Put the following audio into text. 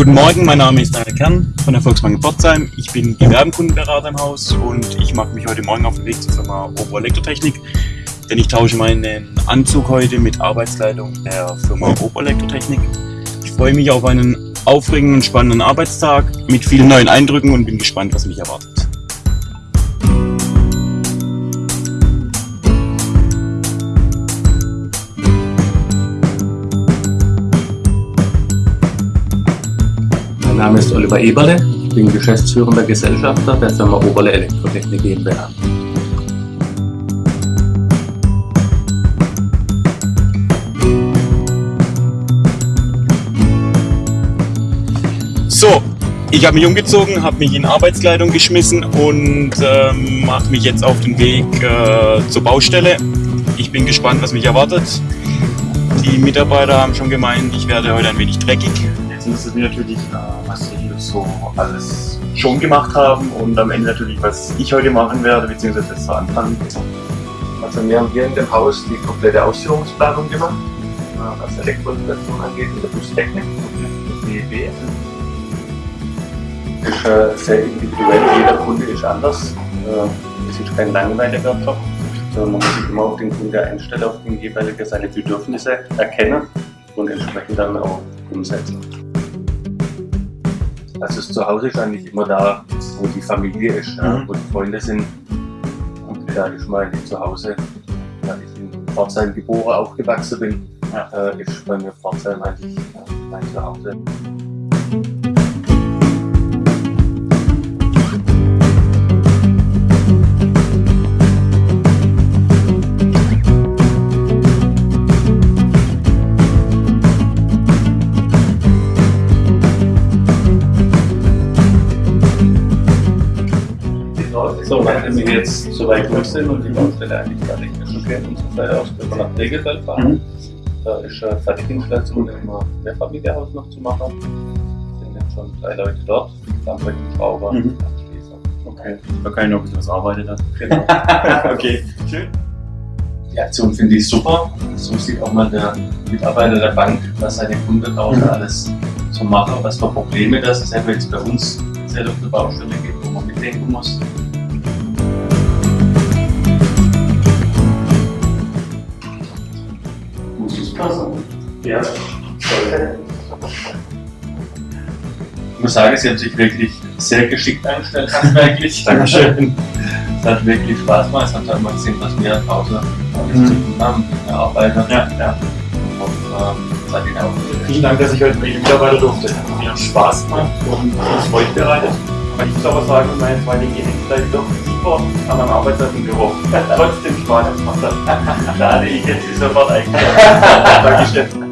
Guten Morgen, mein Name ist Daniel Kern von der Volksbank Pforzheim. Ich bin Gewerbenkundenberater im Haus und ich mache mich heute Morgen auf den Weg zur Firma Obo Elektrotechnik, denn ich tausche meinen Anzug heute mit Arbeitskleidung der Firma Obo Elektrotechnik. Ich freue mich auf einen aufregenden und spannenden Arbeitstag mit vielen neuen Eindrücken und bin gespannt, was mich erwartet. Name ist Oliver Eberle, ich bin geschäftsführender Gesellschafter der Firma Oberle Elektrotechnik GmbH. So, ich habe mich umgezogen, habe mich in Arbeitskleidung geschmissen und ähm, mache mich jetzt auf den Weg äh, zur Baustelle. Ich bin gespannt, was mich erwartet. Die Mitarbeiter haben schon gemeint, ich werde heute ein wenig dreckig. Jetzt interessiert mich natürlich, äh, was Sie so alles schon gemacht haben und am Ende natürlich, was ich heute machen werde, beziehungsweise zu Anfang. Also wir haben hier in dem Haus die komplette Ausführungsplanung gemacht, äh, was Elektroinstallation angeht in der Bustechnik, das DEB. Ist äh, sehr individuell, jeder Kunde ist anders. Es ist kein langweiliger Job, sondern man muss sich immer auf den Kunde einstellen, auf den jeweiligen seine Bedürfnisse erkennen und entsprechend dann auch umsetzen. Also das Zuhause ist eigentlich immer da, wo die Familie ist, mhm. wo die Freunde sind. Und da ist mein Zuhause, da ich in Pforzheim geboren, aufgewachsen bin, ja. äh, ist bei mir Pforzheim eigentlich mein Zuhause. So, nachdem wir jetzt so weit durch sind und die Baustelle eigentlich gar nicht mehr schon kennt und zum Teil aus können wir nach Regelfeld fahren. Mhm. Da ist äh, Fertiginstallation im Mehrfamilienhaus noch zu machen. Es sind jetzt schon drei Leute dort, Dampfwerk und Schrauber. Mhm. Okay, da kann ich noch ein bisschen was arbeiten dann. Genau. okay, schön. Die Aktion finde ich super. So sieht auch mal der Mitarbeiter der Bank, was seine Kunden draußen mhm. alles so machen, was für Probleme das ist, jetzt bei uns speziell auf der Baustelle gibt, wo man mitdenken muss. Ja, Ich muss sagen, Sie haben sich wirklich sehr geschickt eingestellt, handwerklich. Dankeschön. Es hat wirklich Spaß gemacht. Es hat halt mal gesehen, was wir Pause mhm. zu tun haben, wir arbeiten. Ja, ja. Und ähm. Vielen Dank, dass ich heute mit Ihnen mitarbeiten durfte. Mir hat Spaß gemacht und uns Freude bereitet. Ich muss aber sagen, meine zwei Dinge hängen vielleicht doch super an meinem Arbeitsplatz im Büro. Trotzdem Spaß gemacht hat. Schade, ich hätte sie sofort eingestellt. Dankeschön.